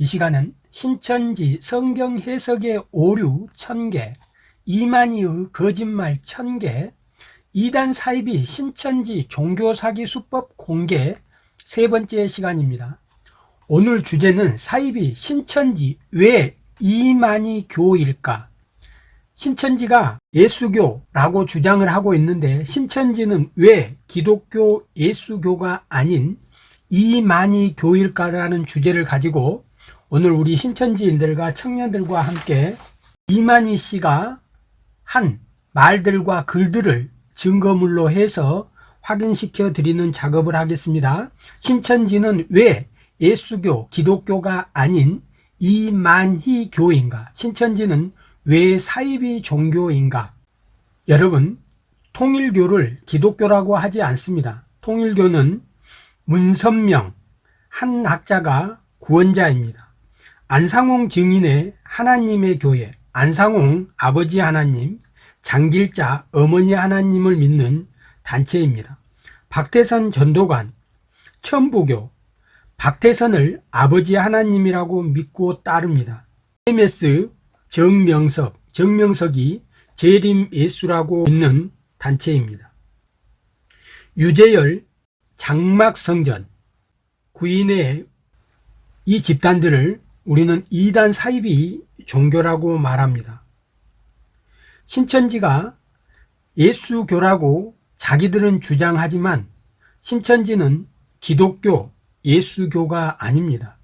이 시간은 신천지 성경 해석의 오류 1000개, 이만희의 거짓말 1000개, 이단 사입이 신천지 종교사기 수법 공개 세 번째 시간입니다. 오늘 주제는 사입이 신천지 왜 이만희 교일까? 신천지가 예수교라고 주장을 하고 있는데 신천지는 왜 기독교 예수교가 아닌 이만희 교일까라는 주제를 가지고 오늘 우리 신천지인들과 청년들과 함께 이만희 씨가 한 말들과 글들을 증거물로 해서 확인시켜 드리는 작업을 하겠습니다. 신천지는 왜 예수교, 기독교가 아닌 이만희 교인가? 신천지는 왜 사이비 종교인가? 여러분, 통일교를 기독교라고 하지 않습니다. 통일교는 문선명, 한 학자가 구원자입니다. 안상홍 증인의 하나님의 교회, 안상홍 아버지 하나님, 장길자 어머니 하나님을 믿는 단체입니다. 박태선 전도관, 천부교, 박태선을 아버지 하나님이라고 믿고 따릅니다. MS 정명석, 정명석이 재림 예수라고 믿는 단체입니다. 유재열, 장막성전, 구인의 이 집단들을 우리는 이단 사입이 종교라고 말합니다. 신천지가 예수교라고 자기들은 주장하지만 신천지는 기독교, 예수교가 아닙니다.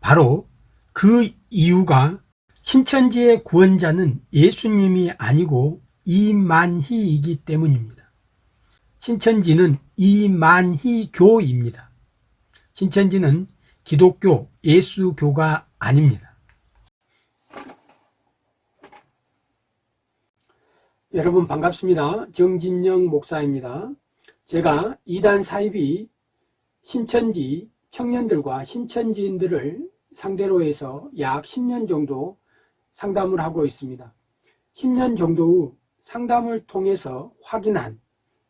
바로 그 이유가 신천지의 구원자는 예수님이 아니고 이만희이기 때문입니다. 신천지는 이만희교입니다. 신천지는 기독교, 예수교가 아닙니다. 여러분 반갑습니다. 정진영 목사입니다. 제가 이단 사입이 신천지 청년들과 신천지인들을 상대로 해서 약 10년 정도 상담을 하고 있습니다. 10년 정도 후 상담을 통해서 확인한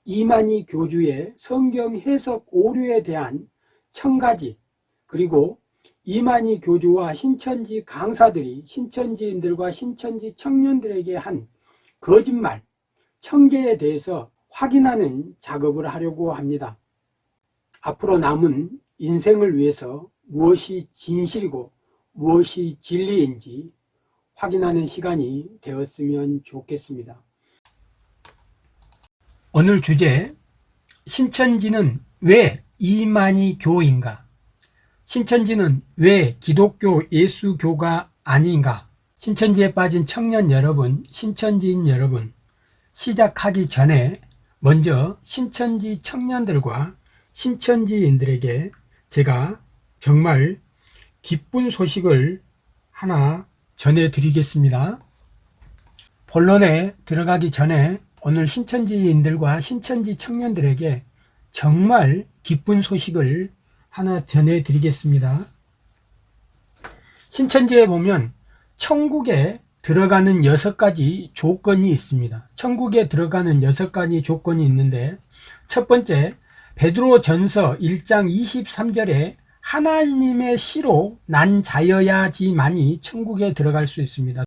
이만희 교주의 성경 해석 오류에 대한 천가지 그리고 이만희 교주와 신천지 강사들이 신천지인들과 신천지 청년들에게 한 거짓말 천개에 대해서 확인하는 작업을 하려고 합니다. 앞으로 남은 인생을 위해서 무엇이 진실이고 무엇이 진리인지 확인하는 시간이 되었으면 좋겠습니다. 오늘 주제 신천지는 왜 이만희 교인가? 신천지는 왜 기독교 예수교가 아닌가? 신천지에 빠진 청년 여러분, 신천지인 여러분, 시작하기 전에 먼저 신천지 청년들과 신천지인들에게 제가 정말 기쁜 소식을 하나 전해드리겠습니다. 본론에 들어가기 전에 오늘 신천지인들과 신천지 청년들에게 정말 기쁜 소식을 하나 전해드리겠습니다. 신천지에 보면 천국에 들어가는 여섯 가지 조건이 있습니다. 천국에 들어가는 여섯 가지 조건이 있는데 첫 번째 베드로 전서 1장 23절에 하나님의 시로 난 자여야지만이 천국에 들어갈 수 있습니다.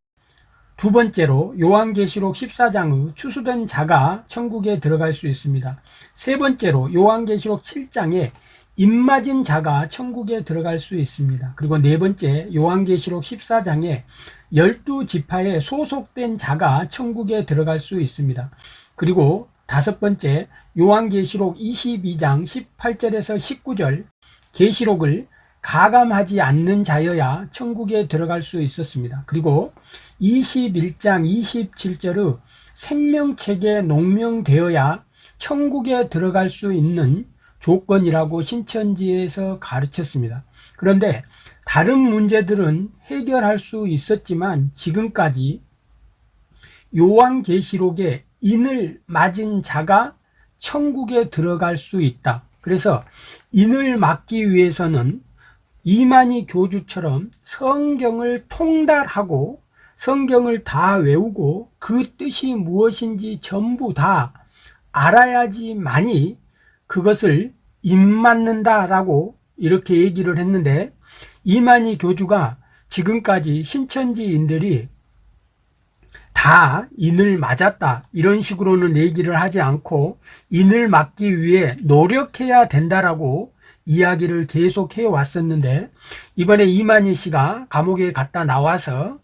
두 번째로 요한계시록 14장의 추수된 자가 천국에 들어갈 수 있습니다. 세 번째로 요한계시록 7장에 입맞은 자가 천국에 들어갈 수 있습니다. 그리고 네 번째 요한계시록 14장에 열두 지파에 소속된 자가 천국에 들어갈 수 있습니다. 그리고 다섯 번째 요한계시록 22장 18절에서 19절 계시록을 가감하지 않는 자여야 천국에 들어갈 수 있었습니다. 그리고 21장 27절의 생명책에 농명되어야 천국에 들어갈 수 있는 조건이라고 신천지에서 가르쳤습니다. 그런데 다른 문제들은 해결할 수 있었지만 지금까지 요한계시록에 인을 맞은 자가 천국에 들어갈 수 있다. 그래서 인을 막기 위해서는 이만희 교주처럼 성경을 통달하고 성경을 다 외우고 그 뜻이 무엇인지 전부 다 알아야지만이 그것을 입맞는다라고 이렇게 얘기를 했는데 이만희 교주가 지금까지 신천지인들이 다 인을 맞았다 이런 식으로는 얘기를 하지 않고 인을 맞기 위해 노력해야 된다라고 이야기를 계속 해 왔었는데 이번에 이만희 씨가 감옥에 갔다 나와서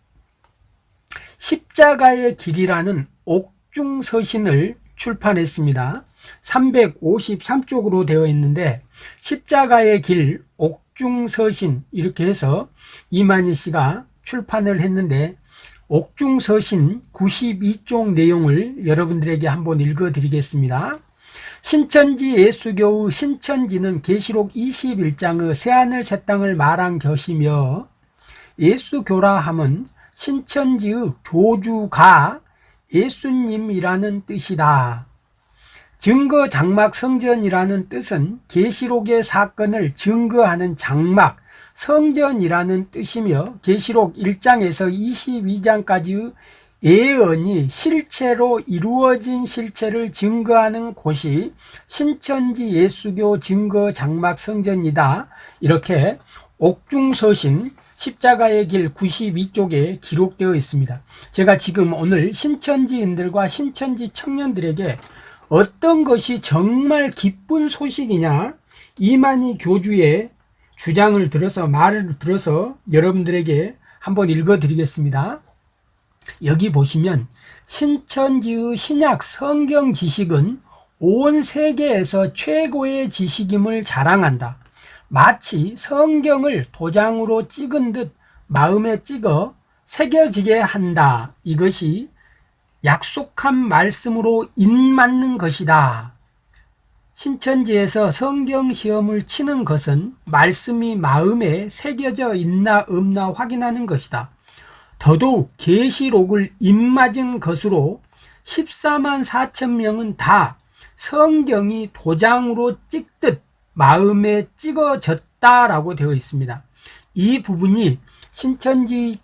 십자가의 길이라는 옥중서신을 출판했습니다. 353쪽으로 되어 있는데 십자가의 길 옥중서신 이렇게 해서 이만희 씨가 출판을 했는데 옥중서신 92쪽 내용을 여러분들에게 한번 읽어 드리겠습니다. 신천지 예수교의 신천지는 계시록 21장의 새하늘 새 땅을 말한 것이며 예수교라 함은 신천지의 교주가 예수님이라는 뜻이다. 증거 장막 성전이라는 뜻은 계시록의 사건을 증거하는 장막 성전이라는 뜻이며 계시록 1장에서 22장까지의 예언이 실체로 이루어진 실체를 증거하는 곳이 신천지 예수교 증거 장막 성전이다. 이렇게 옥중서신 십자가의 길 92쪽에 기록되어 있습니다. 제가 지금 오늘 신천지인들과 신천지 청년들에게 어떤 것이 정말 기쁜 소식이냐 이만희 교주의 주장을 들어서 말을 들어서 여러분들에게 한번 읽어 드리겠습니다. 여기 보시면 신천지의 신약 성경 지식은 온 세계에서 최고의 지식임을 자랑한다. 마치 성경을 도장으로 찍은 듯 마음에 찍어 새겨지게 한다. 이것이 약속한 말씀으로 인맞는 것이다. 신천지에서 성경 시험을 치는 것은 말씀이 마음에 새겨져 있나 없나 확인하는 것이다. 더더욱 계시록을 입맞은 것으로 14만 4천 명은 다 성경이 도장으로 찍듯 마음에 찍어졌다라고 되어 있습니다. 이 부분이 신천지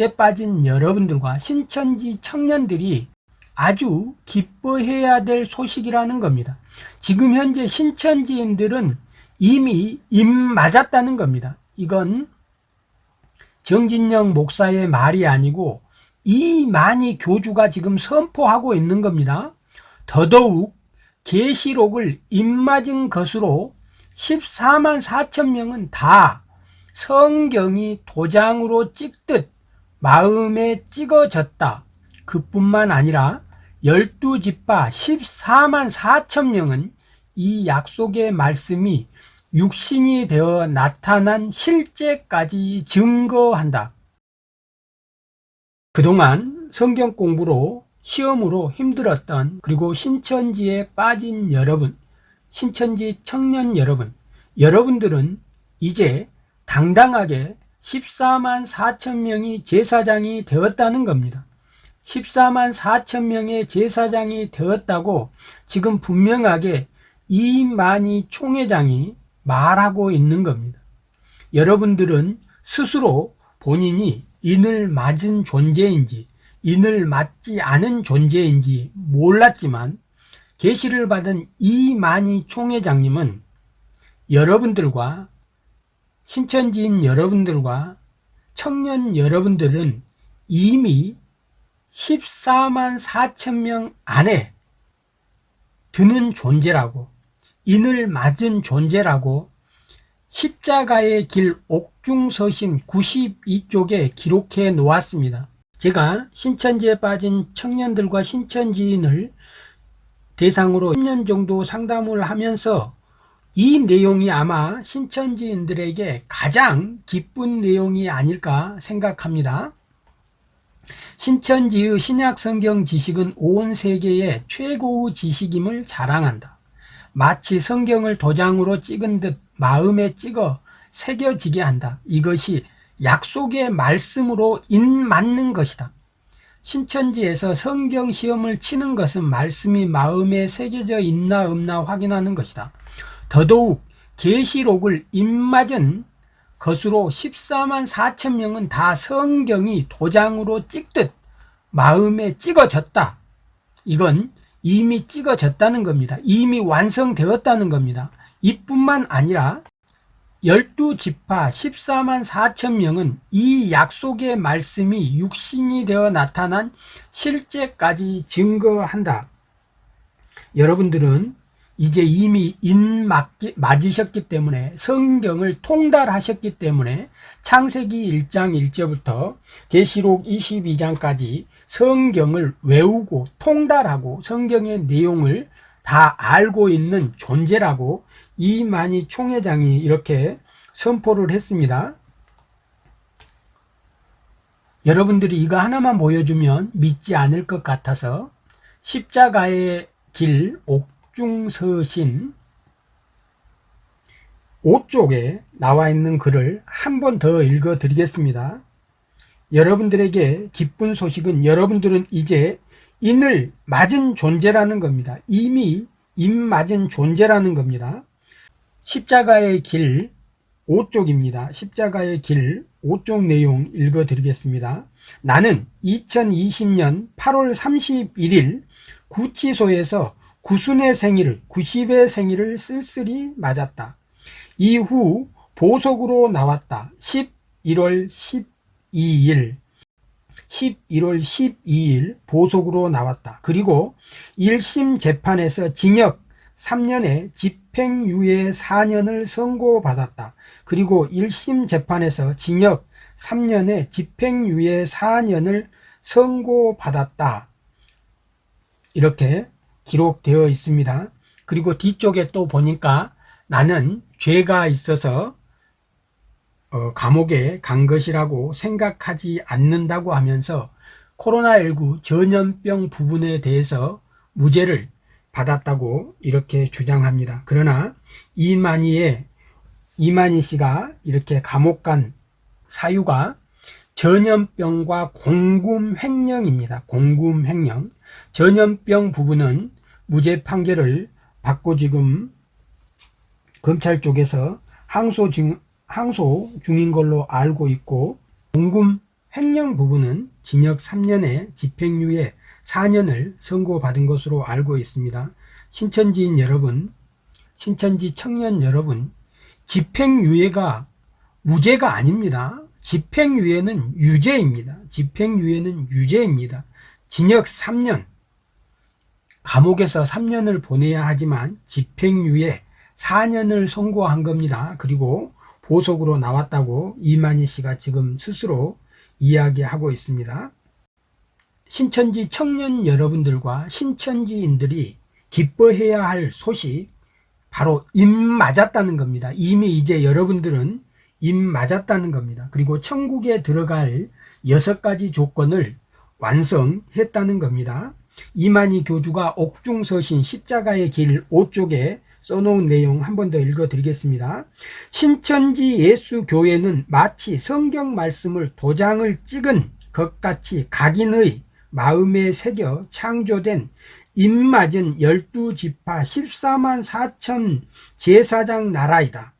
에 빠진 여러분들과 신천지 청년들이 아주 기뻐해야 될 소식이라는 겁니다. 지금 현재 신천지인들은 이미 입 맞았다는 겁니다. 이건 정진영 목사의 말이 아니고 이만희 교주가 지금 선포하고 있는 겁니다. 더더욱 계시록을 입맞은 것으로 14만 4천 명은 다 성경이 도장으로 찍듯 마음에 찍어졌다. 그뿐만 아니라 열두 집파 14만 4천 명은 이 약속의 말씀이 육신이 되어 나타난 실제까지 증거한다. 그동안 성경 공부로 시험으로 힘들었던 그리고 신천지에 빠진 여러분, 신천지 청년 여러분, 여러분들은 이제 당당하게 14만 4천 명이 제사장이 되었다는 겁니다. 14만 4천 명의 제사장이 되었다고 지금 분명하게 이만희 총회장이 말하고 있는 겁니다. 여러분들은 스스로 본인이 인을 맞은 존재인지 인을 맞지 않은 존재인지 몰랐지만 계시를 받은 이만희 총회장님은 여러분들과 신천지인 여러분들과 청년 여러분들은 이미 14만 4천 명 안에 드는 존재라고 인을 맞은 존재라고 십자가의 길 옥중서신 92쪽에 기록해 놓았습니다. 제가 신천지에 빠진 청년들과 신천지인을 대상으로 10년 정도 상담을 하면서 이 내용이 아마 신천지인들에게 가장 기쁜 내용이 아닐까 생각합니다. 신천지의 신약 성경 지식은 온 세계의 최고의 지식임을 자랑한다. 마치 성경을 도장으로 찍은 듯 마음에 찍어 새겨지게 한다. 이것이 약속의 말씀으로 인맞는 것이다. 신천지에서 성경 시험을 치는 것은 말씀이 마음에 새겨져 있나 없나 확인하는 것이다. 더더욱 계시록을 입맞은 것으로 14만 4천 명은 다 성경이 도장으로 찍듯 마음에 찍어졌다. 이건 이미 찍어졌다는 겁니다. 이미 완성되었다는 겁니다. 이뿐만 아니라 12지파 14만 4천 명은 이 약속의 말씀이 육신이 되어 나타난 실제까지 증거한다. 여러분들은 이제 이미 인 맞으셨기 때문에 성경을 통달하셨기 때문에 창세기 1장 1절부터 계시록 22장까지 성경을 외우고 통달하고 성경의 내용을 다 알고 있는 존재라고 이만희 총회장이 이렇게 선포를 했습니다. 여러분들이 이거 하나만 보여주면 믿지 않을 것 같아서 십자가의 길 옥 중서신 5쪽에 나와 있는 글을 한 번 더 읽어 드리겠습니다. 여러분들에게 기쁜 소식은 여러분들은 이제 인을 맞은 존재라는 겁니다. 이미 인 맞은 존재라는 겁니다. 십자가의 길 5쪽입니다. 십자가의 길 5쪽 내용 읽어 드리겠습니다. 나는 2020년 8월 31일 구치소에서 구순의 생일을 90의 생일을 쓸쓸히 맞았다. 이후 보석으로 나왔다. 11월 12일 11월 12일 보석으로 나왔다. 그리고 1심 재판에서 징역 3년에 집행유예 4년을 선고받았다. 그리고 1심 재판에서 징역 3년에 집행유예 4년을 선고받았다. 이렇게 기록되어 있습니다. 그리고 뒤쪽에 또 보니까 나는 죄가 있어서 어, 감옥에 간 것이라고 생각하지 않는다고 하면서 코로나19 전염병 부분에 대해서 무죄를 받았다고 이렇게 주장합니다. 그러나 이만희의 이만희 씨가 이렇게 감옥 간 사유가 전염병과 공금 횡령입니다. 공금 횡령. 전염병 부분은 무죄 판결을 받고 지금 검찰 쪽에서 항소 중, 항소 중인 걸로 알고 있고 공금 횡령 부분은 징역 3년에 집행유예 4년을 선고받은 것으로 알고 있습니다. 신천지인 여러분, 신천지 청년 여러분, 집행유예가 무죄가 아닙니다. 집행유예는 유죄입니다. 집행유예는 유죄입니다. 징역 3년, 감옥에서 3년을 보내야 하지만 집행유예 4년을 선고한 겁니다. 그리고 보석으로 나왔다고 이만희 씨가 지금 스스로 이야기하고 있습니다. 신천지 청년 여러분들과 신천지인들이 기뻐해야 할 소식 바로 입 맞았다는 겁니다. 이미 이제 여러분들은 입 맞았다는 겁니다. 그리고 천국에 들어갈 여섯 가지 조건을 완성했다는 겁니다. 이만희 교주가 옥중서신 십자가의 길 5쪽에 써놓은 내용 한 번 더 읽어 드리겠습니다. 신천지 예수교회는 마치 성경 말씀을 도장을 찍은 것 같이 각인의 마음에 새겨 창조된 입맞은 열두 지파 14만 4천 제사장 나라이다.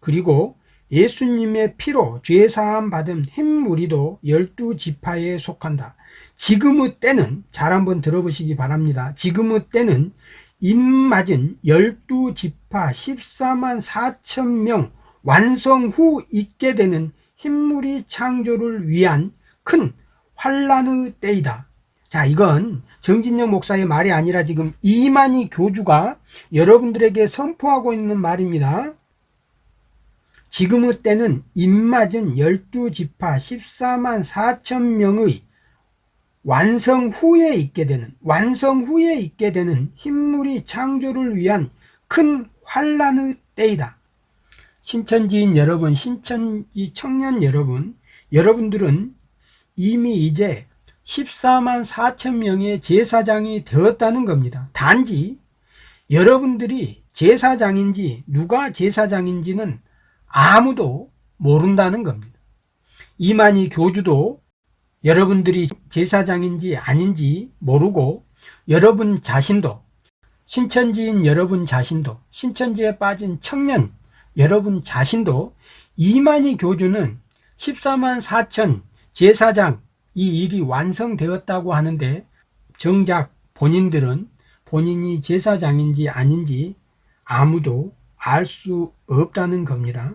그리고 예수님의 피로 죄사함 받은 흰무리도 열두 지파에 속한다. 지금의 때는 잘 한번 들어보시기 바랍니다. 지금의 때는 입맞은 열두 지파 14만 4천 명 완성 후 있게 되는 흰무리 창조를 위한 큰 환란의 때이다. 자, 이건 정진영 목사의 말이 아니라 지금 이만희 교주가 여러분들에게 선포하고 있는 말입니다. 지금의 때는 입맞은 12지파 14만 4천 명의 완성 후에 있게 되는 완성 후에 있게 되는 흰물이 창조를 위한 큰 환란의 때이다. 신천지인 여러분, 신천지 청년 여러분, 여러분들은 이미 이제 14만 4천 명의 제사장이 되었다는 겁니다. 단지 여러분들이 제사장인지 누가 제사장인지는 아무도 모른다는 겁니다. 이만희 교주도 여러분들이 제사장인지 아닌지 모르고 여러분 자신도 신천지인 여러분 자신도 신천지에 빠진 청년 여러분 자신도 이만희 교주는 14만 4천 제사장 이 일이 완성되었다고 하는데 정작 본인들은 본인이 제사장인지 아닌지 아무도 알 수 없다는 겁니다.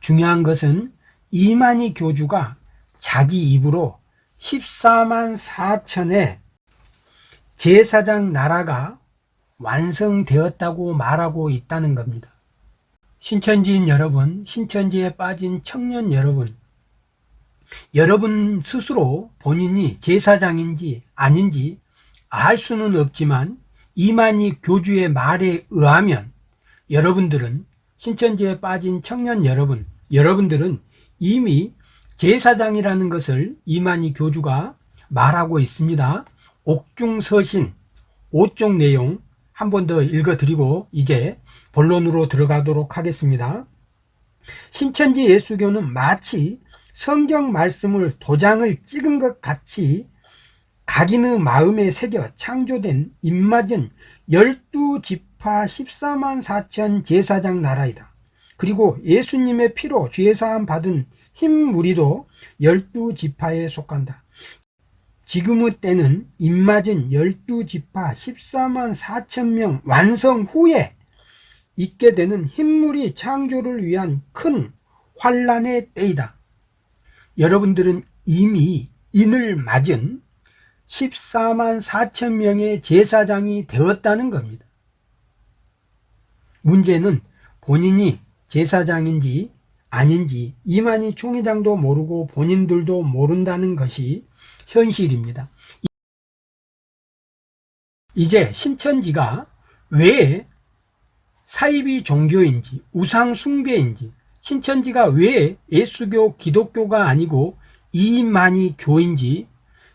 중요한 것은 이만희 교주가 자기 입으로 14만 4천의 제사장 나라가 완성되었다고 말하고 있다는 겁니다. 신천지인 여러분, 신천지에 빠진 청년 여러분, 여러분 스스로 본인이 제사장인지 아닌지 알 수는 없지만 이만희 교주의 말에 의하면 여러분들은 신천지에 빠진 청년 여러분, 여러분들은 이미 제사장이라는 것을 이만희 교주가 말하고 있습니다. 옥중서신 5쪽 내용 한 번 더 읽어드리고 이제 본론으로 들어가도록 하겠습니다. 신천지 예수교는 마치 성경 말씀을 도장을 찍은 것 같이 각인의 마음에 새겨 창조된 입맞은 열두 지파 14만 4천 제사장 나라이다. 그리고 예수님의 피로 죄사함 받은 흰 무리도 열두 지파에 속한다. 지금의 때는 입맞은 열두 지파 14만 4천 명 완성 후에 있게 되는 흰물이 창조를 위한 큰 환란의 때이다. 여러분들은 이미 인을 맞은 14만 4천 명의 제사장이 되었다는 겁니다. 문제는 본인이 제사장인지 아닌지 이만희 총회장도 모르고 본인들도 모른다는 것이 현실입니다. 이제 신천지가 왜 사이비 종교인지 우상 숭배인지 신천지가 왜 예수교 기독교가 아니고 이만희 교인지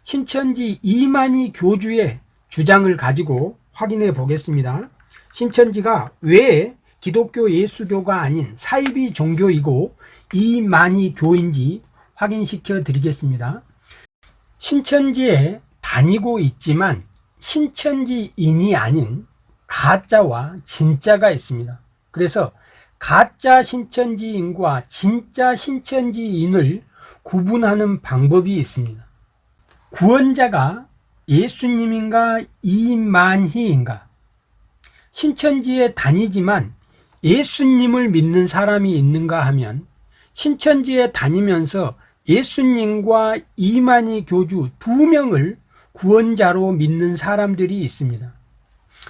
신천지 이만희 교주의 주장을 가지고 확인해 보겠습니다. 신천지가 왜 기독교 예수교가 아닌 사이비 종교이고 이만희 교인지 확인시켜 드리겠습니다. 신천지에 다니고 있지만 신천지인이 아닌 가짜와 진짜가 있습니다. 그래서 가짜 신천지인과 진짜 신천지인을 구분하는 방법이 있습니다. 구원자가 예수님인가 이만희인가 신천지에 다니지만 예수님을 믿는 사람이 있는가 하면 신천지에 다니면서 예수님과 이만희 교주 두 명을 구원자로 믿는 사람들이 있습니다.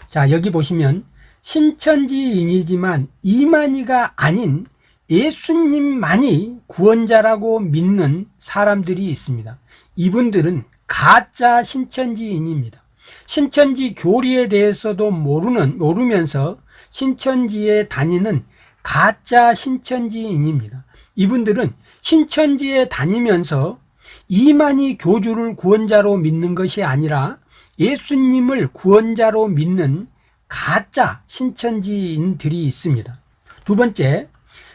자, 여기 보시면 신천지인이지만 이만희가 아닌 예수님만이 구원자라고 믿는 사람들이 있습니다. 이분들은 가짜 신천지인입니다. 신천지 교리에 대해서도 모르는, 모르면서 신천지에 다니는 가짜 신천지인입니다. 이분들은 신천지에 다니면서 이만희 교주를 구원자로 믿는 것이 아니라 예수님을 구원자로 믿는 가짜 신천지인들이 있습니다. 두 번째,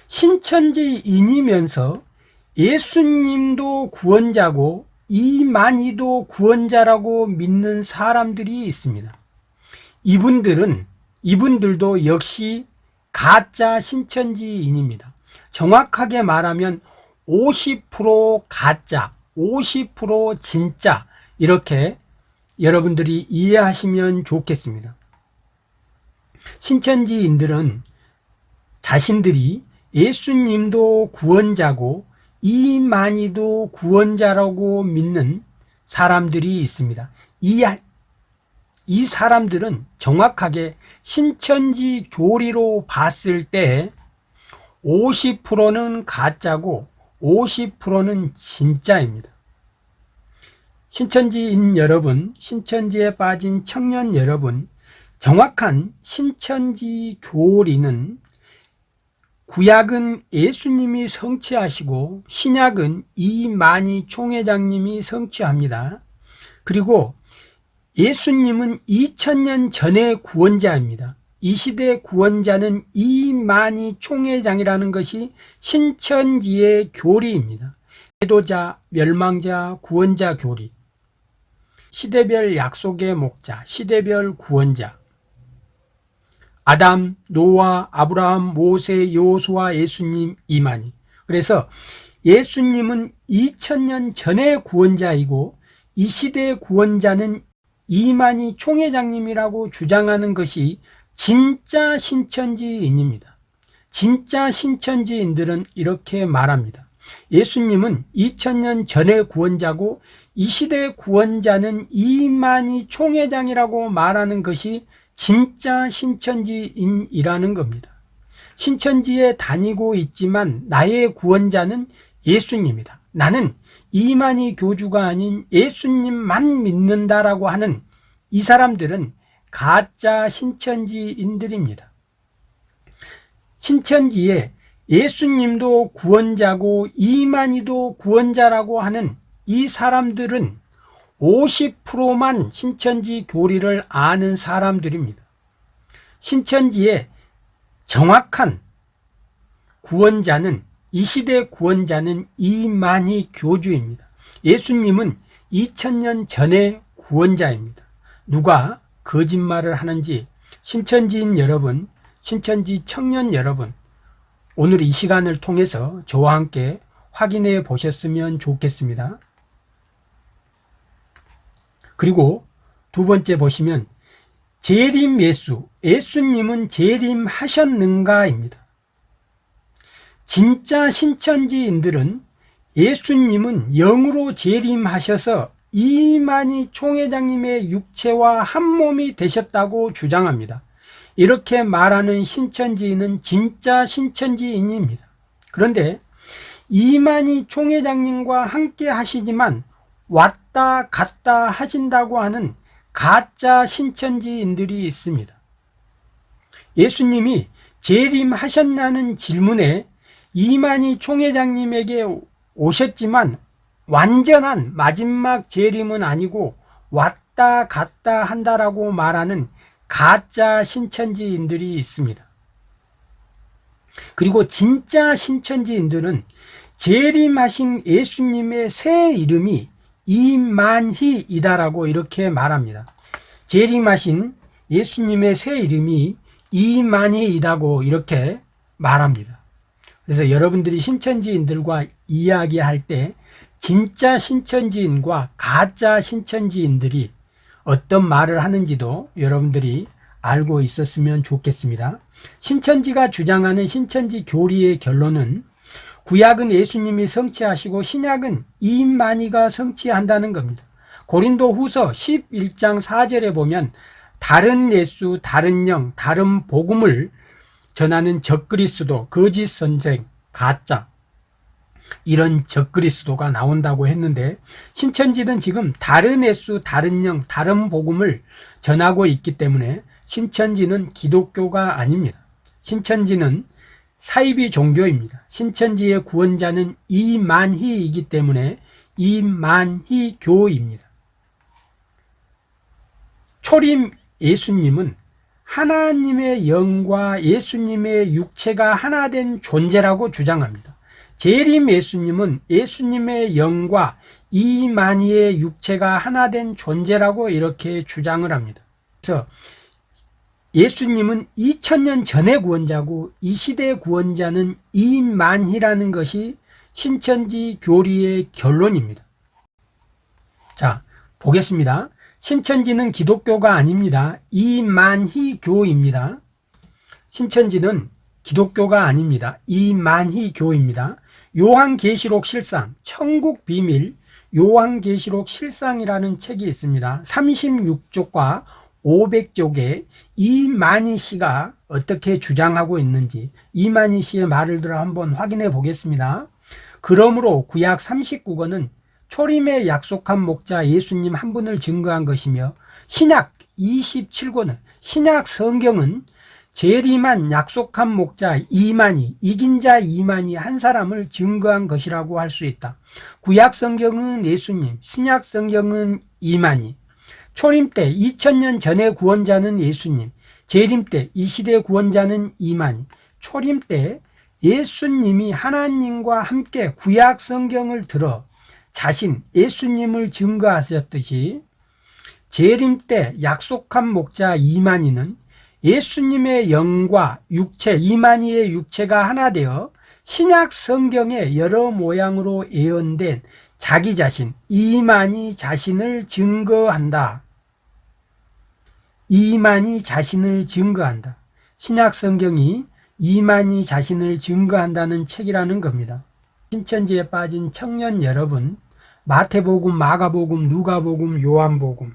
신천지인이면서 예수님도 구원자고 이만희도 구원자라고 믿는 사람들이 있습니다. 이분들은 이분들도 역시 가짜 신천지인입니다. 정확하게 말하면 50% 가짜, 50% 진짜 이렇게 여러분들이 이해하시면 좋겠습니다. 신천지인들은 자신들이 예수님도 구원자고 이만희도 구원자라고 믿는 사람들이 있습니다. 이, 이 사람들은 정확하게 신천지 교리로 봤을 때 50%는 가짜고 50%는 진짜입니다. 신천지인 여러분, 신천지에 빠진 청년 여러분, 정확한 신천지 교리는 구약은 예수님이 성취하시고 신약은 이만희 총회장님이 성취합니다. 그리고 예수님은 2000년 전의 구원자입니다. 이 시대 구원자는 이만희 총회장이라는 것이 신천지의 교리입니다. 해도자, 멸망자, 구원자 교리. 시대별 약속의 목자, 시대별 구원자. 아담, 노아, 아브라함, 모세, 요수와 예수님, 이만희. 그래서 예수님은 2000년 전의 구원자이고 이 시대의 구원자는 이만희 총회장님이라고 주장하는 것이 진짜 신천지인입니다. 진짜 신천지인들은 이렇게 말합니다. 예수님은 2000년 전의 구원자고 이 시대의 구원자는 이만희 총회장이라고 말하는 것이 진짜 신천지인이라는 겁니다. 신천지에 다니고 있지만 나의 구원자는 예수님이다. 나는 이만희 교주가 아닌 예수님만 믿는다라고 하는 이 사람들은 가짜 신천지인들입니다. 신천지에 예수님도 구원자고 이만희도 구원자라고 하는 이 사람들은 50%만 신천지 교리를 아는 사람들입니다. 신천지의 정확한 구원자는 이 시대 구원자는 이만희 교주입니다. 예수님은 2000년 전의 구원자입니다. 누가 거짓말을 하는지 신천지인 여러분, 신천지 청년 여러분, 오늘 이 시간을 통해서 저와 함께 확인해 보셨으면 좋겠습니다. 그리고 두 번째 보시면 재림 예수, 예수님은 재림하셨는가입니다. 진짜 신천지인들은 예수님은 영으로 재림하셔서 이만희 총회장님의 육체와 한 몸이 되셨다고 주장합니다. 이렇게 말하는 신천지인은 진짜 신천지인입니다. 그런데 이만희 총회장님과 함께 하시지만 왔다 갔다 하신다고 하는 가짜 신천지인들이 있습니다. 예수님이 재림하셨냐는 질문에 이만희 총회장님에게 오셨지만 완전한 마지막 재림은 아니고 왔다 갔다 한다라고 말하는 가짜 신천지인들이 있습니다. 그리고 진짜 신천지인들은 재림하신 예수님의 새 이름이 이만희이다라고 이렇게 말합니다. 재림하신 예수님의 새 이름이 이만희이다고 이렇게 말합니다. 그래서 여러분들이 신천지인들과 이야기할 때 진짜 신천지인과 가짜 신천지인들이 어떤 말을 하는지도 여러분들이 알고 있었으면 좋겠습니다. 신천지가 주장하는 신천지 교리의 결론은 구약은 예수님이 성취하시고 신약은 이만희가 성취한다는 겁니다. 고린도 후서 11장 4절에 보면 다른 예수, 다른 영, 다른 복음을 전하는 적그리스도, 거짓 선생, 가짜 이런 적그리스도가 나온다고 했는데 신천지는 지금 다른 예수, 다른 영, 다른 복음을 전하고 있기 때문에 신천지는 기독교가 아닙니다. 신천지는 사이비 종교입니다. 신천지의 구원자는 이만희이기 때문에 이만희 교입니다. 초림 예수님은 하나님의 영과 예수님의 육체가 하나 된 존재라고 주장합니다. 재림 예수님은 예수님의 영과 이만희의 육체가 하나 된 존재라고 이렇게 주장을 합니다. 그래서 예수님은 2000년 전의 구원자고 이 시대의 구원자는 이만희라는 것이 신천지 교리의 결론입니다. 자, 보겠습니다. 신천지는 기독교가 아닙니다. 이만희 교입니다. 신천지는 기독교가 아닙니다. 이만희 교입니다. 요한계시록 실상, 천국 비밀, 요한계시록 실상이라는 책이 있습니다. 36쪽과 500쪽에 이만희 씨가 어떻게 주장하고 있는지 이만희 씨의 말을 들어 한번 확인해 보겠습니다. 그러므로 구약 39권은 초림의 약속한 목자 예수님 한 분을 증거한 것이며 신약 27권은 신약 성경은 재림한 약속한 목자 이만희, 이긴 자 이만희 한 사람을 증거한 것이라고 할 수 있다. 구약 성경은 예수님, 신약 성경은 이만희. 초림 때 2000년 전의 구원자는 예수님, 재림 때 이 시대 구원자는 이만희. 초림 때 예수님이 하나님과 함께 구약 성경을 들어 자신 예수님을 증거하셨듯이 재림 때 약속한 목자 이만희는 예수님의 영과 육체, 이만희의 육체가 하나 되어 신약 성경의 여러 모양으로 예언된 자기 자신, 이만희 자신을 증거한다. 이만희 자신을 증거한다. 신약 성경이 이만희 자신을 증거한다는 책이라는 겁니다. 신천지에 빠진 청년 여러분, 마태복음, 마가복음, 누가복음, 요한복음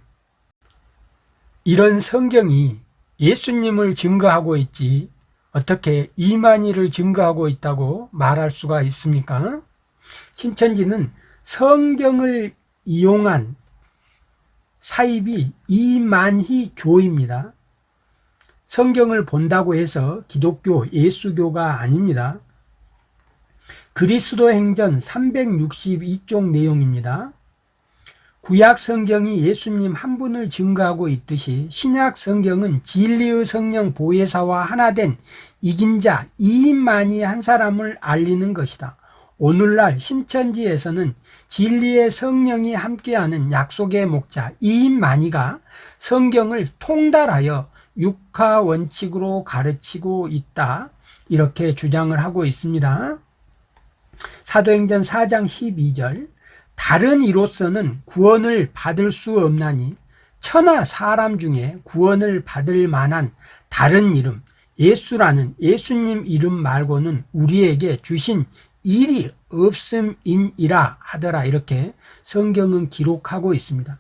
이런 성경이 예수님을 증거하고 있지 어떻게 이만희를 증거하고 있다고 말할 수가 있습니까? 신천지는 성경을 이용한 사입이 이만희 교입니다. 성경을 본다고 해서 기독교, 예수교가 아닙니다. 그리스도 행전 362쪽 내용입니다. 구약 성경이 예수님 한 분을 증거하고 있듯이 신약 성경은 진리의 성령 보혜사와 하나 된 이긴 자 이인만이 한 사람을 알리는 것이다. 오늘날 신천지에서는 진리의 성령이 함께하는 약속의 목자 이인만이가 성경을 통달하여 육하 원칙으로 가르치고 있다. 이렇게 주장을 하고 있습니다. 사도행전 4장 12절 다른 이로서는 구원을 받을 수 없나니 천하 사람 중에 구원을 받을 만한 다른 이름 예수라는 예수님 이름 말고는 우리에게 주신 일이 없음이라 하더라 이렇게 성경은 기록하고 있습니다.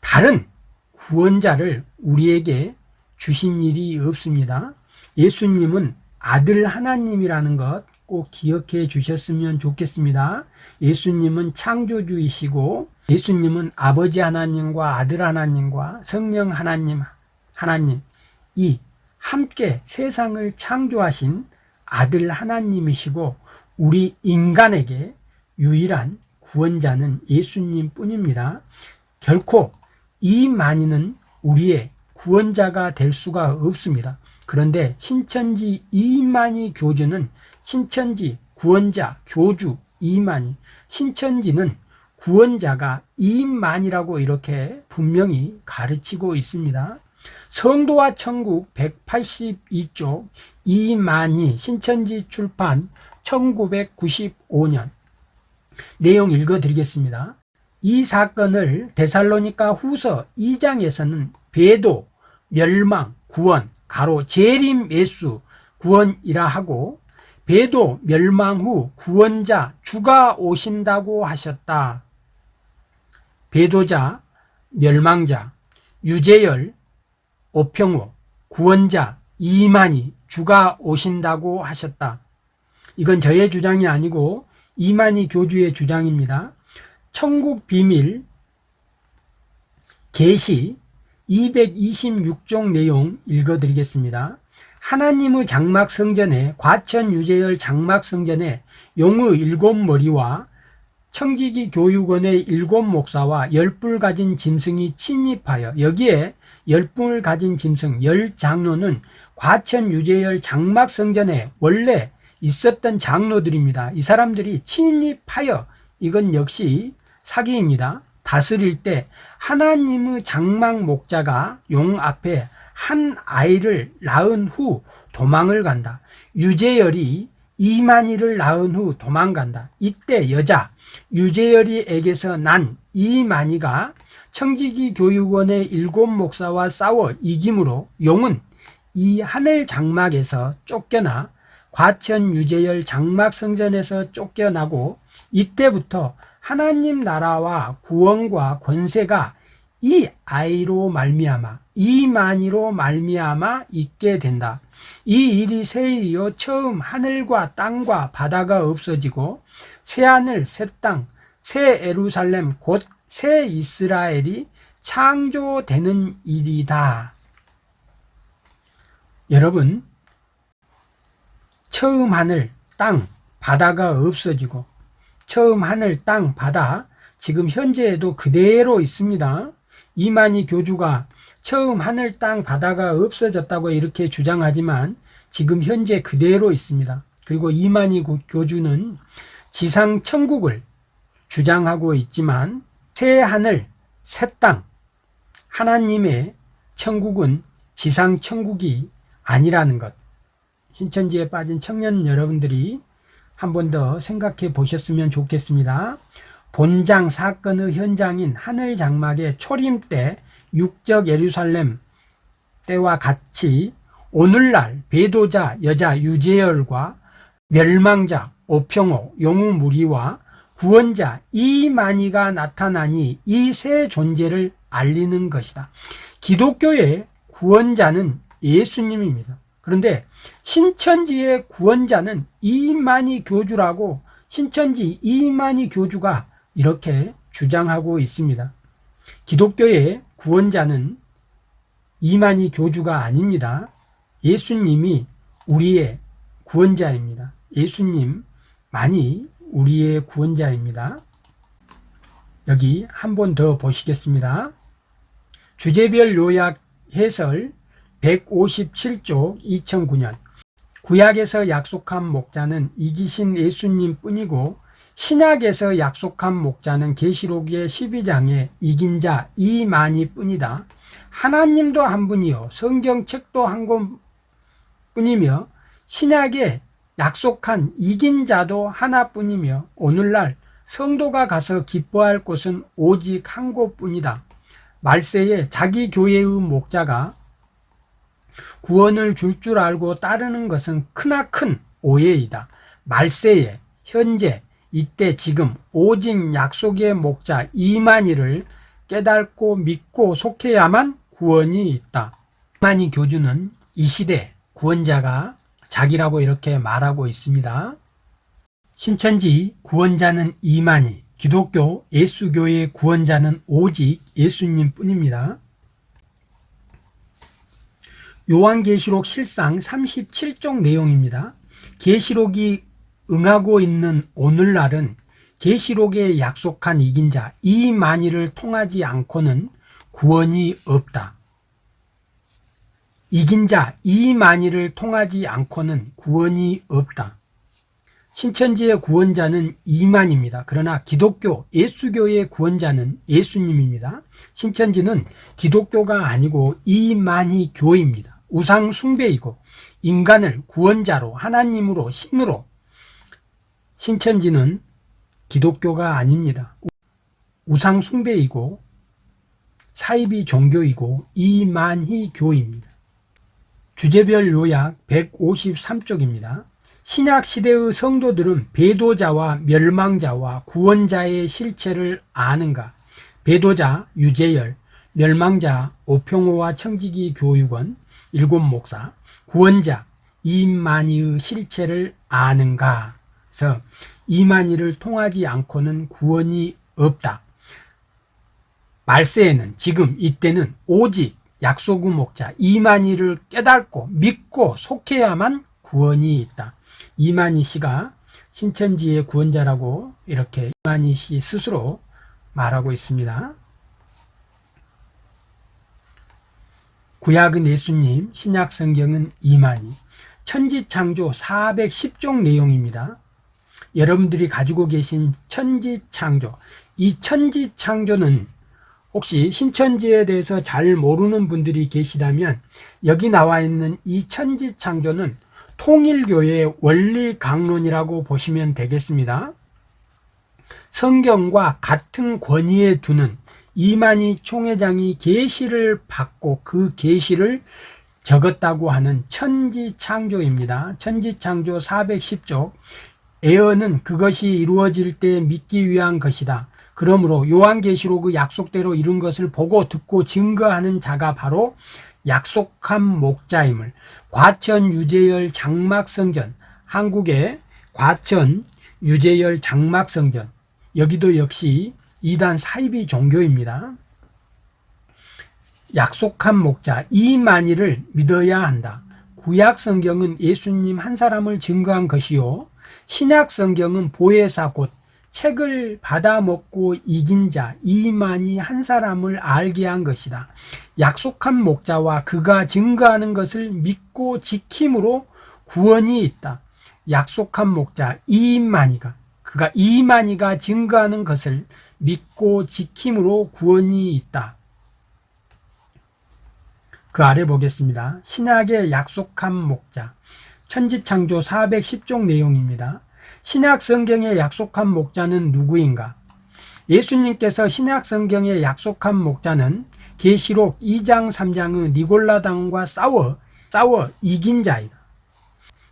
다른 구원자를 우리에게 주신 일이 없습니다. 예수님은 아들 하나님이라는 것 꼭 기억해 주셨으면 좋겠습니다. 예수님은 창조주이시고 예수님은 아버지 하나님과 아들 하나님과 성령 하나님 하나님 이 함께 세상을 창조하신 아들 하나님이시고 우리 인간에게 유일한 구원자는 예수님 뿐입니다. 결코 이 많이는 우리의 구원자가 될 수가 없습니다. 그런데 신천지 이만희 교주는 신천지 구원자 교주 이만희 신천지는 구원자가 이만이라고 이렇게 분명히 가르치고 있습니다. 성도와 천국 182쪽 이만희 신천지 출판 1995년 내용 읽어드리겠습니다. 이 사건을 데살로니카 후서 2장에서는 배도, 멸망, 구원, 가로 재림 예수 구원이라 하고 배도 멸망 후 구원자 주가 오신다고 하셨다. 배도자, 멸망자, 유재열, 오평호, 구원자, 이만희 주가 오신다고 하셨다. 이건 저의 주장이 아니고 이만희 교주의 주장입니다. 천국 비밀 계시 226종 내용 읽어드리겠습니다. 하나님의 장막 성전에 과천 유재열 장막 성전에 용의 일곱 머리와 청지기 교육원의 일곱 목사와 열불 가진 짐승이 침입하여 여기에 열불 가진 짐승 열 장로는 과천 유재열 장막 성전에 원래 있었던 장로들입니다. 이 사람들이 침입하여 이건 역시 사기입니다. 다스릴 때 하나님의 장막 목자가 용 앞에 한 아이를 낳은 후 도망을 간다. 유재열이 이만희를 낳은 후 도망간다. 이때 여자 유재열이에게서 난 이만희가 청지기 교육원의 일곱 목사와 싸워 이김으로 용은 이 하늘 장막에서 쫓겨나 과천 유재열 장막 성전에서 쫓겨나고 이때부터 하나님 나라와 구원과 권세가 이 아이로 말미암아 이만희로 말미암아 있게 된다. 이 일이 세일이요 처음 하늘과 땅과 바다가 없어지고 새 하늘 새 땅 새 에루살렘 곧 새 이스라엘이 창조되는 일이다. 여러분 처음 하늘 땅 바다가 없어지고 처음 하늘 땅 바다 지금 현재에도 그대로 있습니다. 이만희 교주가 처음 하늘 땅 바다가 없어졌다고 이렇게 주장하지만 지금 현재 그대로 있습니다. 그리고 이만희 교주는 지상 천국을 주장하고 있지만 새 하늘, 새 땅, 하나님의 천국은 지상 천국이 아니라는 것. 신천지에 빠진 청년 여러분들이 한 번 더 생각해 보셨으면 좋겠습니다. 본장 사건의 현장인 하늘 장막의 초림 때 육적 예루살렘 때와 같이 오늘날 배도자 여자 유재열과 멸망자 오평호 용우무리와 구원자 이만희가 나타나니 이 세 존재를 알리는 것이다. 기독교의 구원자는 예수님입니다. 그런데 신천지의 구원자는 이만희 교주라고 신천지 이만희 교주가 이렇게 주장하고 있습니다. 기독교의 구원자는 이만희 교주가 아닙니다. 예수님이 우리의 구원자입니다. 예수님만이 우리의 구원자입니다. 여기 한 번 더 보시겠습니다. 주제별 요약 해설 157쪽 2009년 구약에서 약속한 목자는 이기신 예수님 뿐이고 신약에서 약속한 목자는 계시록의 12장에 이긴 자 이만희 뿐이다. 하나님도 한 분이요 성경책도 한 권뿐이며 신약에 약속한 이긴 자도 하나뿐이며 오늘날 성도가 가서 기뻐할 곳은 오직 한 곳뿐이다. 말세에 자기 교회의 목자가 구원을 줄줄 알고 따르는 것은 크나큰 오해이다. 말세에 현재 이때 지금 오직 약속의 목자 이만희를 깨닫고 믿고 속해야만 구원이 있다. 이만희 교주는 이 시대 구원자가 자기라고 이렇게 말하고 있습니다. 신천지 구원자는 이만희, 기독교 예수교의 구원자는 오직 예수님 뿐입니다. 요한계시록 실상 37쪽 내용입니다. 계시록이 응하고 있는 오늘날은 계시록에 약속한 이긴 자 이만희를 통하지 않고는 구원이 없다. 이긴 자 이만희를 통하지 않고는 구원이 없다. 신천지의 구원자는 이만입니다. 그러나 기독교, 예수교의 구원자는 예수님입니다. 신천지는 기독교가 아니고 이만희 교입니다. 우상 숭배이고 인간을 구원자로 하나님으로 신으로 신천지는 기독교가 아닙니다. 우상 숭배이고 사이비 종교이고 이만희 교입니다. 주제별 요약 153쪽입니다. 신약 시대의 성도들은 배도자와 멸망자와 구원자의 실체를 아는가? 배도자 유재열, 멸망자 오평호와 청지기 교육원 일곱 목사, 구원자 이만희의 실체를 아는가? 그래서 이만희를 통하지 않고는 구원이 없다. 말세에는 지금 이때는 오직 약속의 목자 이만희를 깨닫고 믿고 속해야만 구원이 있다. 이만희 씨가 신천지의 구원자라고 이렇게 이만희 씨 스스로 말하고 있습니다. 구약은 예수님, 신약 성경은 이만희. 천지창조 410종 내용입니다. 여러분들이 가지고 계신 천지창조. 이 천지창조는 혹시 신천지에 대해서 잘 모르는 분들이 계시다면 여기 나와 있는 이 천지창조는 통일교의 원리 강론이라고 보시면 되겠습니다. 성경과 같은 권위에 두는 이만희 총회장이 계시를 받고 그 계시를 적었다고 하는 천지창조입니다. 천지창조 410쪽 에어는 그것이 이루어질 때 믿기 위한 것이다. 그러므로 요한계시록의 약속대로 이룬 것을 보고 듣고 증거하는 자가 바로 약속한 목자임을 과천 유재열 장막성전 한국의 과천 유재열 장막성전 여기도 역시 이단 사이비 종교입니다. 약속한 목자 이만희를 믿어야 한다. 구약 성경은 예수님 한 사람을 증거한 것이요 신약 성경은 보혜사 곧 책을 받아먹고 이긴 자 이만희 한 사람을 알게 한 것이다. 약속한 목자와 그가 증거하는 것을 믿고 지킴으로 구원이 있다. 약속한 목자 이만희가 그가 이만희가 증거하는 것을 믿고 지킴으로 구원이 있다. 그 아래 보겠습니다. 신약의 약속한 목자 천지창조 410종 내용입니다. 신약 성경에 약속한 목자는 누구인가? 예수님께서 신약 성경에 약속한 목자는 계시록 2장 3장은 니골라당과 싸워 싸워 이긴 자이다.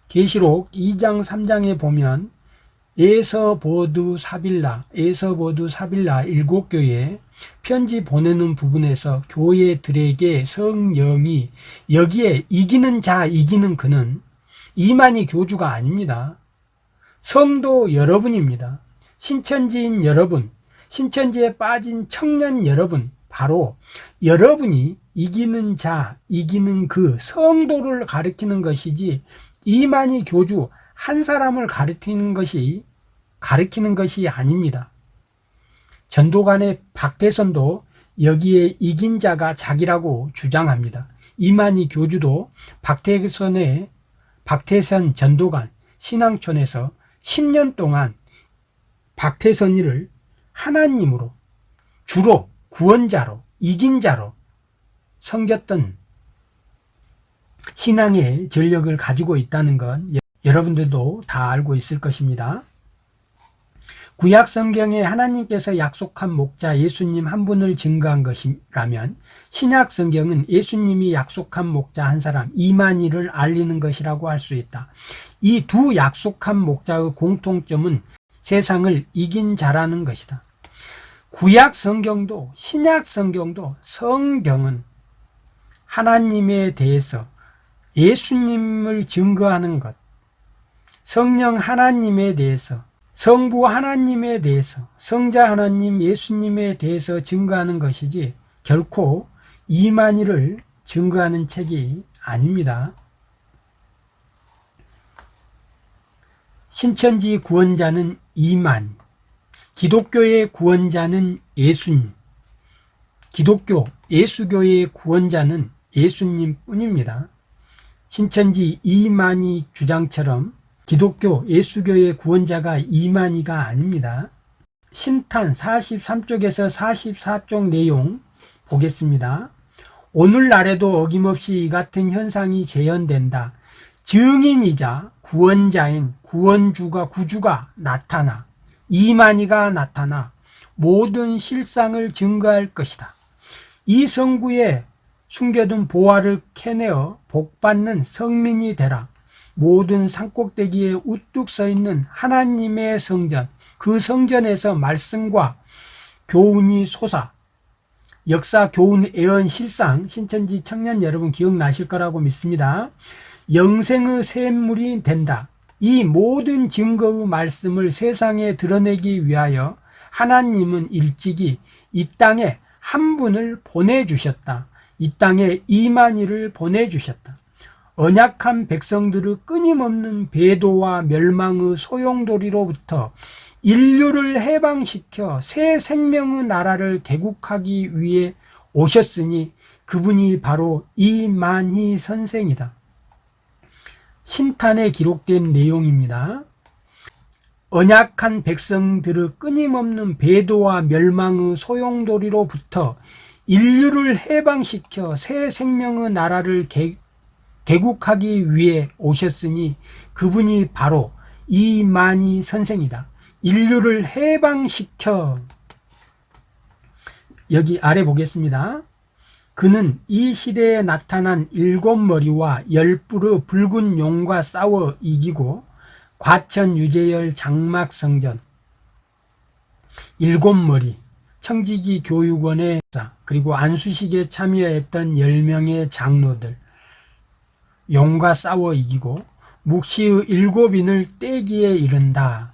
계시록 2장 3장에 보면 에서버두 사빌라, 에서버두 사빌라 일곱 교회 편지 보내는 부분에서 교회들에게 성령이 여기에 이기는 자, 이기는 그는 이만희 교주가 아닙니다. 성도 여러분입니다. 신천지인 여러분, 신천지에 빠진 청년 여러분, 바로 여러분이 이기는 자, 이기는 그 성도를 가리키는 것이지 이만희 교주 한 사람을 가리키는 것이 가리키는 것이 아닙니다. 전도관의 박대선도 여기에 이긴 자가 자기라고 주장합니다. 이만희 교주도 박대선의 박태선 전도관 신앙촌에서 10년 동안 박태선이를 하나님으로 주로 구원자로 이긴 자로 섬겼던 신앙의 전력을 가지고 있다는 건 여러분들도 다 알고 있을 것입니다. 구약 성경에 하나님께서 약속한 목자 예수님 한 분을 증거한 것이라면 신약 성경은 예수님이 약속한 목자 한 사람 이만희를 알리는 것이라고 할 수 있다. 이 두 약속한 목자의 공통점은 세상을 이긴 자라는 것이다. 구약 성경도 신약 성경도 성경은 하나님에 대해서 예수님을 증거하는 것, 성령 하나님에 대해서, 성부 하나님에 대해서, 성자 하나님 예수님에 대해서 증거하는 것이지 결코 이만희를 증거하는 책이 아닙니다. 신천지 구원자는 이만, 기독교의 구원자는 예수님, 기독교, 예수교의 구원자는 예수님 뿐입니다. 신천지 이만희 주장처럼 기독교 예수교의 구원자가 이만희가 아닙니다. 신탄 43쪽에서 44쪽 내용 보겠습니다. 오늘날에도 어김없이 이 같은 현상이 재현된다. 증인이자 구원자인 구원주가 구주가 나타나 이만희가 나타나 모든 실상을 증거할 것이다. 이 성구에 숨겨둔 보화를 캐내어 복받는 성민이 되라. 모든 산꼭대기에 우뚝 서 있는 하나님의 성전, 그 성전에서 말씀과 교훈이 솟아 역사 교훈 애언 실상 신천지 청년 여러분 기억나실 거라고 믿습니다. 영생의 샘물이 된다. 이 모든 증거의 말씀을 세상에 드러내기 위하여 하나님은 일찍이 이 땅에 한 분을 보내주셨다. 이 땅에 이만희를 보내주셨다. 언약한 백성들의 끊임없는 배도와 멸망의 소용돌이로부터 인류를 해방시켜 새 생명의 나라를 개국하기 위해 오셨으니 그분이 바로 이만희 선생이다. 신탄에 기록된 내용입니다. 언약한 백성들의 끊임없는 배도와 멸망의 소용돌이로부터 인류를 해방시켜 새 생명의 나라를 개, 개국하기 위해 오셨으니 그분이 바로 이만희 선생이다. 인류를 해방시켜 여기 아래 보겠습니다. 그는 이 시대에 나타난 일곱 머리와 열 뿔의 붉은 용과 싸워 이기고 과천 유재열 장막성전 일곱 머리 청지기 교육원의 그리고 안수식에 참여했던 10명의 장로들 용과 싸워 이기고 묵시의 일곱인을 떼기에 이른다.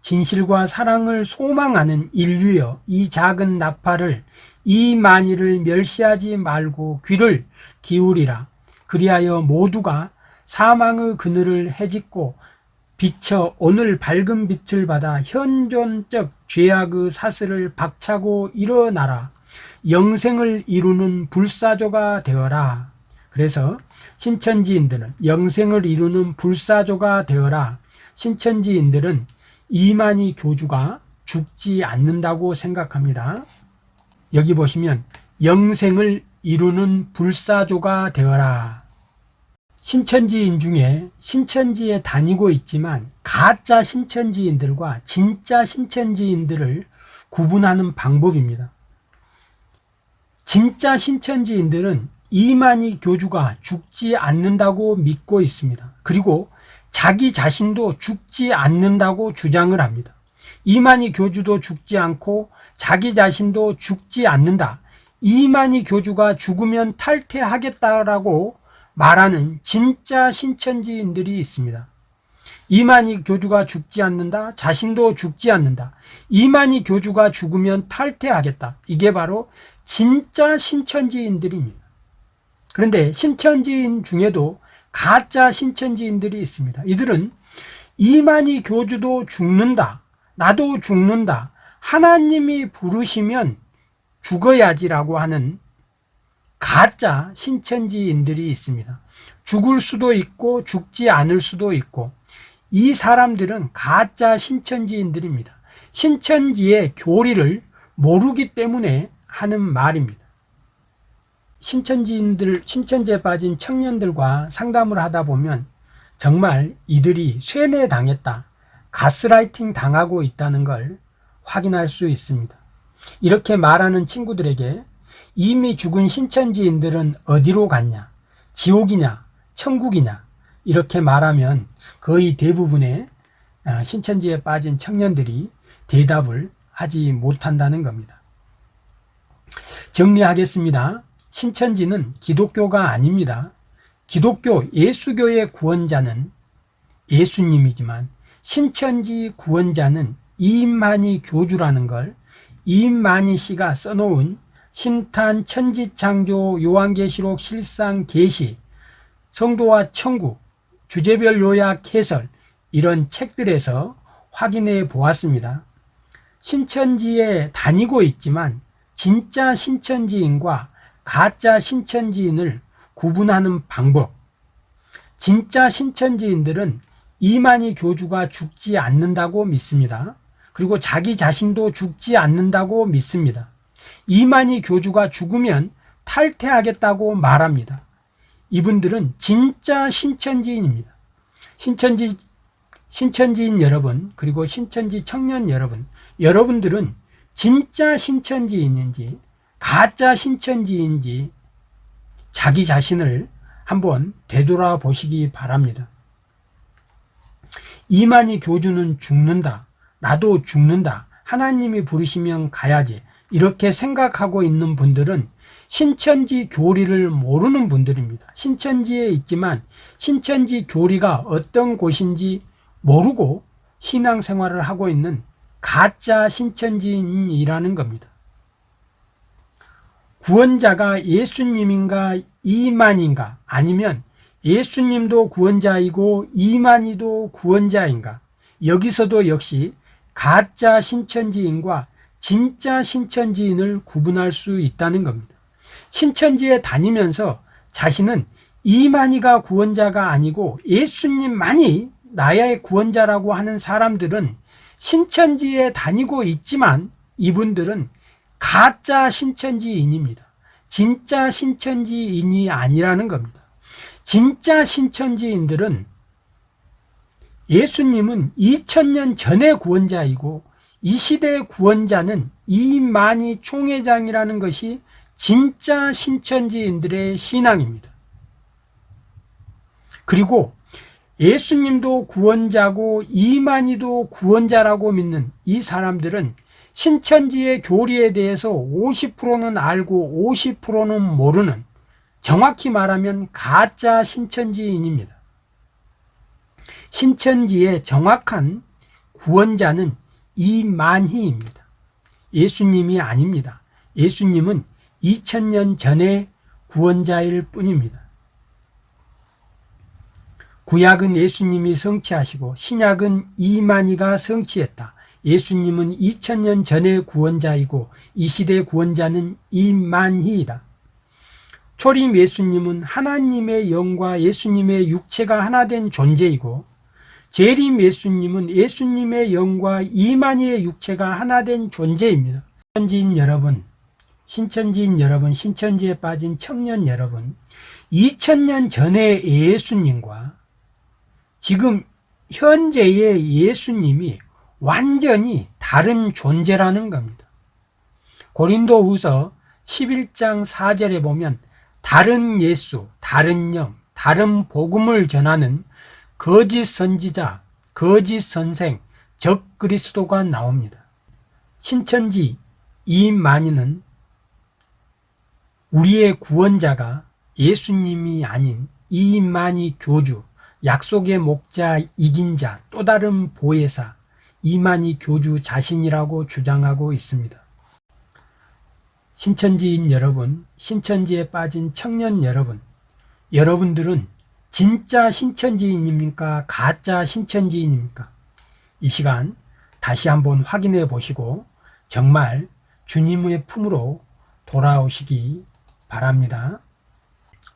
진실과 사랑을 소망하는 인류여 이 작은 나팔을 이 만일을 멸시하지 말고 귀를 기울이라. 그리하여 모두가 사망의 그늘을 해짓고 비쳐 오늘 밝은 빛을 받아 현존적 죄악의 사슬을 박차고 일어나라. 영생을 이루는 불사조가 되어라. 그래서 신천지인들은 영생을 이루는 불사조가 되어라. 신천지인들은 이만희 교주가 죽지 않는다고 생각합니다. 여기 보시면 영생을 이루는 불사조가 되어라. 신천지인 중에 신천지에 다니고 있지만 가짜 신천지인들과 진짜 신천지인들을 구분하는 방법입니다. 진짜 신천지인들은 이만희 교주가 죽지 않는다고 믿고 있습니다. 그리고 자기 자신도 죽지 않는다고 주장을 합니다. 이만희 교주도 죽지 않고 자기 자신도 죽지 않는다. 이만희 교주가 죽으면 탈퇴하겠다라고 말하는 진짜 신천지인들이 있습니다. 이만희 교주가 죽지 않는다. 자신도 죽지 않는다. 이만희 교주가 죽으면 탈퇴하겠다. 이게 바로 진짜 신천지인들입니다. 그런데 신천지인 중에도 가짜 신천지인들이 있습니다. 이들은 이만희 교주도 죽는다. 나도 죽는다. 하나님이 부르시면 죽어야지라고 하는 가짜 신천지인들이 있습니다. 죽을 수도 있고 죽지 않을 수도 있고 이 사람들은 가짜 신천지인들입니다. 신천지의 교리를 모르기 때문에 하는 말입니다. 신천지인들, 신천지에 빠진 청년들과 상담을 하다 보면 정말 이들이 쇠뇌 당했다, 가스라이팅 당하고 있다는 걸 확인할 수 있습니다. 이렇게 말하는 친구들에게 이미 죽은 신천지인들은 어디로 갔냐? 지옥이냐? 천국이냐? 이렇게 말하면 거의 대부분의 아, 신천지에 빠진 청년들이 대답을 하지 못한다는 겁니다. 정리하겠습니다. 신천지는 기독교가 아닙니다. 기독교 예수교의 구원자는 예수님이지만 신천지 구원자는 이만희 교주라는 걸 이만희 씨가 써놓은 신탄 천지창조 요한계시록 실상 계시 성도와 천국 주제별 요약 해설 이런 책들에서 확인해 보았습니다. 신천지에 다니고 있지만 진짜 신천지인과 가짜 신천지인을 구분하는 방법 진짜 신천지인들은 이만희 교주가 죽지 않는다고 믿습니다. 그리고 자기 자신도 죽지 않는다고 믿습니다. 이만희 교주가 죽으면 탈퇴하겠다고 말합니다. 이분들은 진짜 신천지인입니다. 신천지, 신천지인 여러분, 그리고 신천지 청년 여러분, 여러분들은 진짜 신천지인인지, 가짜 신천지인지, 자기 자신을 한번 되돌아 보시기 바랍니다. 이만희 교주는 죽는다. 나도 죽는다. 하나님이 부르시면 가야지. 이렇게 생각하고 있는 분들은 신천지 교리를 모르는 분들입니다. 신천지에 있지만 신천지 교리가 어떤 곳인지 모르고 신앙생활을 하고 있는 가짜 신천지인이라는 겁니다. 구원자가 예수님인가 이만인가 아니면 예수님도 구원자이고 이만희도 구원자인가 여기서도 역시 가짜 신천지인과 진짜 신천지인을 구분할 수 있다는 겁니다. 신천지에 다니면서 자신은 이만희가 구원자가 아니고 예수님만이 나의 구원자라고 하는 사람들은 신천지에 다니고 있지만 이분들은 가짜 신천지인입니다. 진짜 신천지인이 아니라는 겁니다. 진짜 신천지인들은 예수님은 2000년 전의 구원자이고 이 시대의 구원자는 이만희 총회장이라는 것이 진짜 신천지인들의 신앙입니다. 그리고 예수님도 구원자고 이만희도 구원자라고 믿는 이 사람들은 신천지의 교리에 대해서 50%는 알고 50%는 모르는 정확히 말하면 가짜 신천지인입니다. 신천지의 정확한 구원자는 이만희입니다. 예수님이 아닙니다. 예수님은 2000년 전의 구원자일 뿐입니다. 구약은 예수님이 성취하시고 신약은 이만희가 성취했다. 예수님은 2000년 전의 구원자이고 이 시대의 구원자는 이만희이다. 초림 예수님은 하나님의 영과 예수님의 육체가 하나 된 존재이고 재림 예수님은 예수님의 영과 이만희의 육체가 하나 된 존재입니다. 신천지인 여러분, 신천지인 여러분, 신천지에 빠진 청년 여러분, 2000년 전의 예수님과 지금 현재의 예수님이 완전히 다른 존재라는 겁니다. 고린도 후서 11장 4절에 보면 다른 예수, 다른 영, 다른 복음을 전하는 거짓 선지자, 거짓 선생, 적 그리스도가 나옵니다. 신천지 이만희는 우리의 구원자가 예수님이 아닌 이만희 교주, 약속의 목자 이긴 자, 또 다른 보혜사 이만희 교주 자신이라고 주장하고 있습니다. 신천지인 여러분, 신천지에 빠진 청년 여러분, 여러분들은 진짜 신천지인입니까? 가짜 신천지인입니까? 이 시간 다시 한번 확인해 보시고 정말 주님의 품으로 돌아오시기 바랍니다.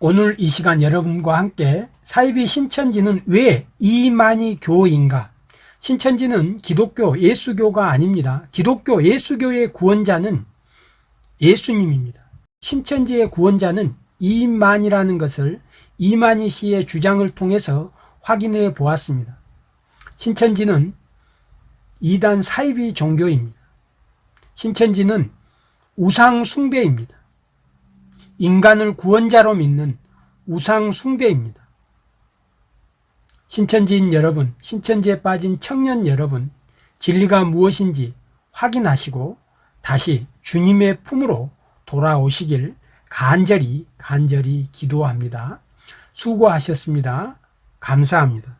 오늘 이 시간 여러분과 함께 사이비 신천지는 왜 이만희 교인가? 신천지는 기독교 예수교가 아닙니다. 기독교 예수교의 구원자는 예수님입니다. 신천지의 구원자는 이만이라는 것을 이만희 씨의 주장을 통해서 확인해 보았습니다. 신천지는 이단 사이비 종교입니다. 신천지는 우상 숭배입니다. 인간을 구원자로 믿는 우상 숭배입니다. 신천지인 여러분, 신천지에 빠진 청년 여러분, 진리가 무엇인지 확인하시고 다시 주님의 품으로 돌아오시길 간절히 간절히 기도합니다. 수고하셨습니다. 감사합니다.